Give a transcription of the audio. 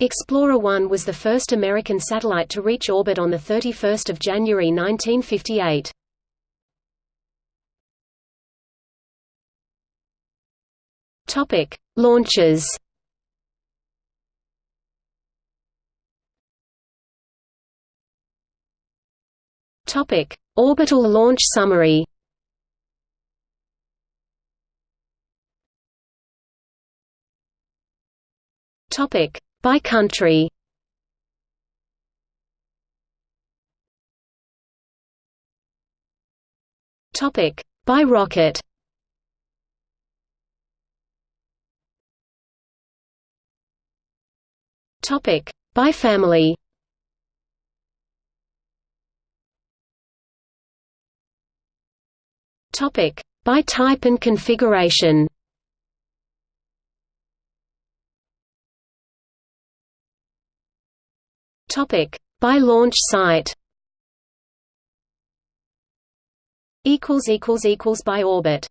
Explorer 1 was the first American satellite to reach orbit on 31 January 1958. Launches Topic: Orbital launch summary. Topic: By country. Topic: By rocket. Topic: By family. Topic: By type and configuration. Topic: By launch site. Equals equals equals by orbit.